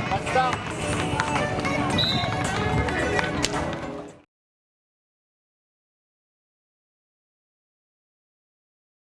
감사합니다.